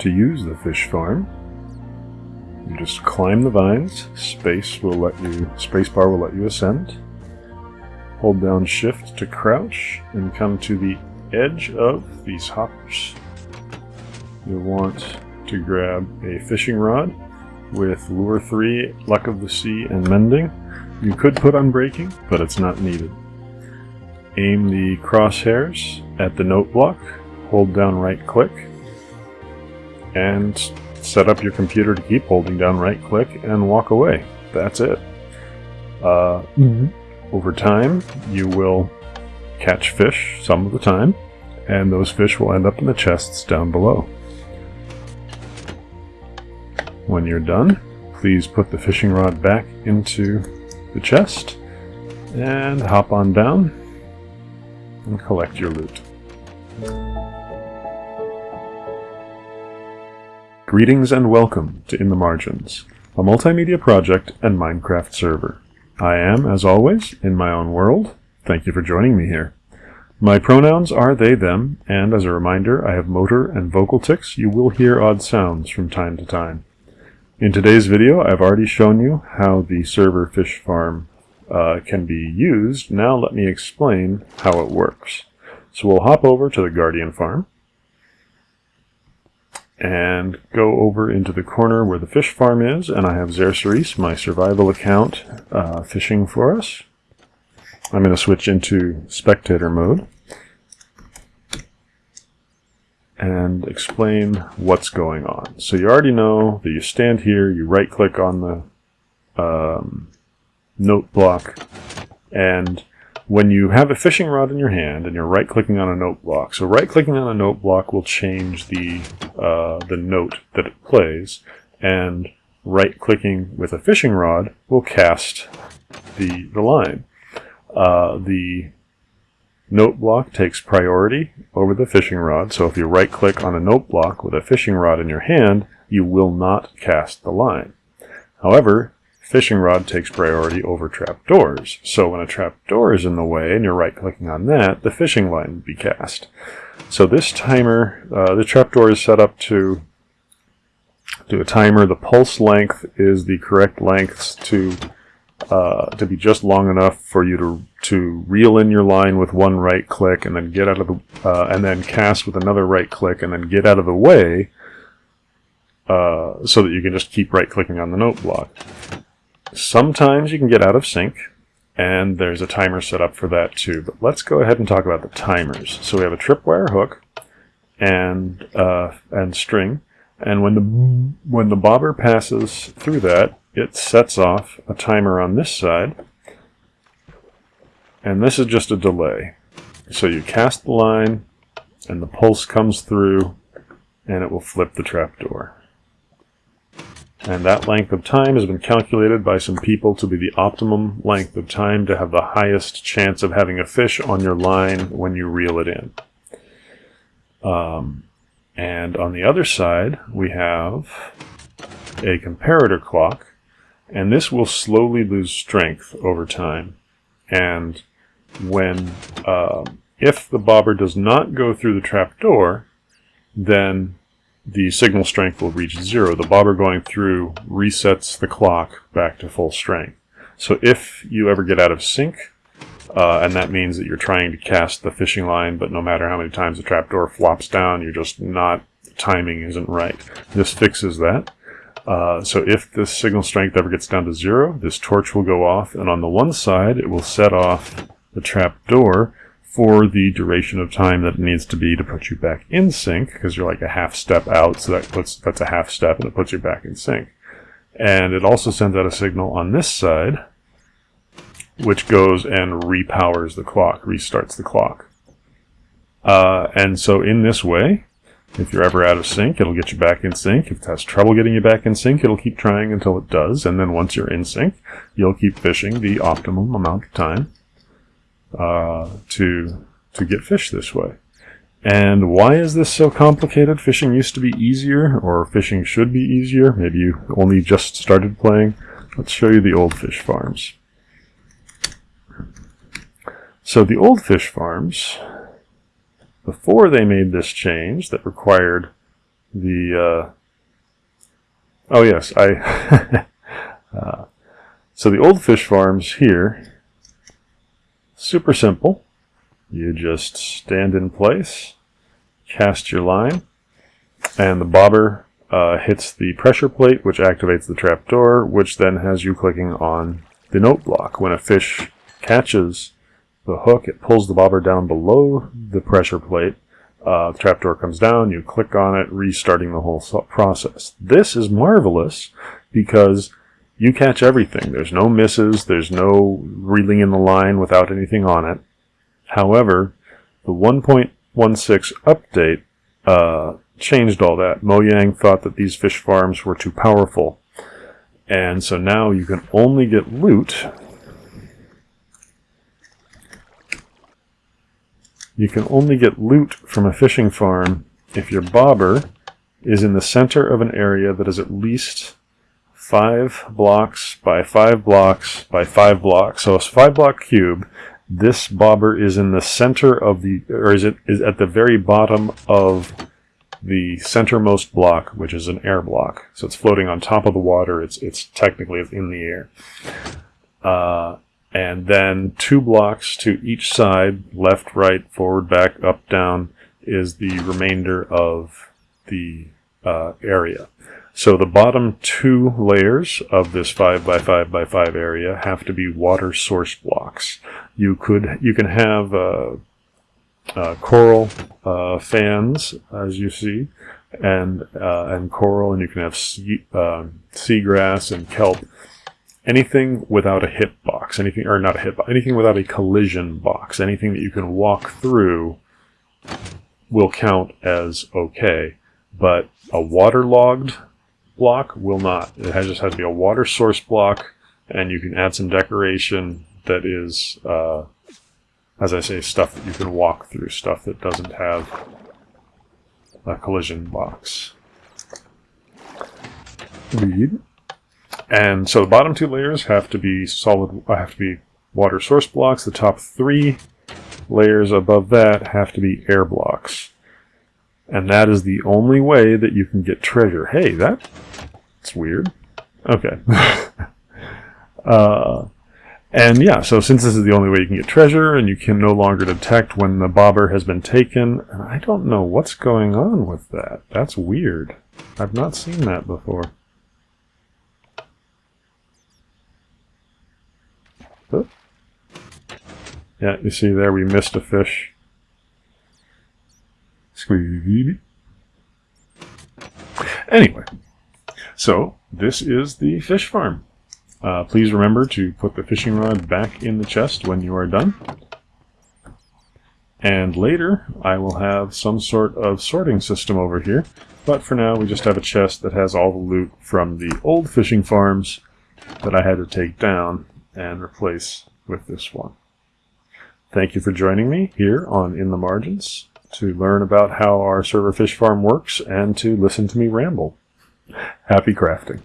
to use the fish farm, you just climb the vines. Space will let you spacebar will let you ascend. Hold down shift to crouch and come to the edge of these hoppers. You'll want to grab a fishing rod with lure 3, luck of the sea, and mending. You could put unbreaking, but it's not needed. Aim the crosshairs at the note block, hold down right click, and set up your computer to keep holding down right click and walk away. That's it. Uh, Mm-hmm. over time, you will catch fish some of the time, and those fish will end up in the chests down below. When you're done, please put the fishing rod back into the chest and hop on down and collect your loot. Greetings and welcome to In the Margins, a multimedia project and Minecraft server. I am, as always, in my own world. Thank you for joining me here. My pronouns are they, them, and as a reminder, I have motor and vocal tics. You will hear odd sounds from time to time. In today's video, I've already shown you how the server fish farm uh, can be used. Now let me explain how it works. So we'll hop over to the Guardian farm and go over into the corner where the fish farm is, and I have Xerxes, my survival account, uh, fishing for us. I'm going to switch into spectator mode and explain what's going on. So you already know that you stand here, you right click on the um, note block, and when you have a fishing rod in your hand and you're right clicking on a note block, so right clicking on a note block will change the uh, the note that it plays, and right clicking with a fishing rod will cast the the line. Uh, the note block takes priority over the fishing rod, so if you right click on a note block with a fishing rod in your hand, you will not cast the line. However, fishing rod takes priority over trapdoors. So when a trapdoor is in the way and you're right clicking on that, the fishing line would be cast. So this timer, uh, the trapdoor is set up to do a timer. The pulse length is the correct lengths to uh, to be just long enough for you to to reel in your line with one right click and then get out of the uh, and then cast with another right click and then get out of the way uh, so that you can just keep right clicking on the note block. Sometimes you can get out of sync, and there's a timer set up for that too. But let's go ahead and talk about the timers. So we have a tripwire hook and uh, and string, and when the when the bobber passes through that, it sets off a timer on this side, and this is just a delay. So you cast the line, and the pulse comes through, and it will flip the trapdoor. And that length of time has been calculated by some people to be the optimum length of time to have the highest chance of having a fish on your line when you reel it in. Um, and on the other side, we have a comparator clock, and this will slowly lose strength over time. And when, uh, if the bobber does not go through the trap door, then the signal strength will reach zero. The bobber going through resets the clock back to full strength. So if you ever get out of sync, uh, and that means that you're trying to cast the fishing line, but no matter how many times the trapdoor flops down, you're just not, the timing isn't right. This fixes that. Uh, so if the signal strength ever gets down to zero, this torch will go off, and on the one side, it will set off the trapdoor for the duration of time that it needs to be to put you back in sync, because you're like a half step out, so that puts that's a half step and it puts you back in sync. And it also sends out a signal on this side, which goes and repowers the clock, restarts the clock. Uh, and so in this way, if you're ever out of sync, it'll get you back in sync. If it has trouble getting you back in sync, it'll keep trying until it does. And then once you're in sync, you'll keep fishing the optimum amount of time uh, to to get fish this way. And why is this so complicated? Fishing used to be easier, or fishing should be easier. Maybe you only just started playing. Let's show you the old fish farms. So the old fish farms, before they made this change that required the uh, oh yes I uh, so the old fish farms here super simple. You just stand in place cast your line and the bobber uh, hits the pressure plate which activates the trapdoor which then has you clicking on the note block. When a fish catches the hook it pulls the bobber down below the pressure plate. Uh, the trapdoor comes down, you click on it, restarting the whole process. This is marvelous because you catch everything. There's no misses, there's no reeling in the line without anything on it. However, the 1.16 update uh, changed all that. Mojang thought that these fish farms were too powerful. And so now you can only get loot You can only get loot from a fishing farm if your bobber is in the center of an area that is at least five blocks by five blocks by five blocks. So it's five block cube. This bobber is in the center of the, or is it is at the very bottom of the centermost block, which is an air block. So it's floating on top of the water. It's it's technically in the air. Uh, and then two blocks to each side, left, right, forward, back, up, down, is the remainder of the uh, area. So the bottom two layers of this 5 by 5 by 5 area have to be water source blocks. You could you can have uh, uh, coral uh, fans, as you see, and uh, and coral, and you can have sea, um, seagrass and kelp anything without a hit box, anything, or not a hitbox, anything without a collision box, anything that you can walk through will count as okay, but a waterlogged block will not. It has, just has to be a water source block, and you can add some decoration that is, uh, as I say, stuff that you can walk through, stuff that doesn't have a collision box. Read. And so the bottom two layers have to be solid, uh, have to be water source blocks. The top three layers above that have to be air blocks. And that is the only way that you can get treasure. Hey, that's weird. Okay. uh, and yeah, so since this is the only way you can get treasure, and you can no longer detect when the bobber has been taken, I don't know what's going on with that. That's weird. I've not seen that before. Yeah, you see there we missed a fish. Anyway, so this is the fish farm. Uh, please remember to put the fishing rod back in the chest when you are done. And later, I will have some sort of sorting system over here. But for now, we just have a chest that has all the loot from the old fishing farms that I had to take down and replace with this one. Thank you for joining me here on In the Margins to learn about how our server fish farm works and to listen to me ramble. Happy crafting.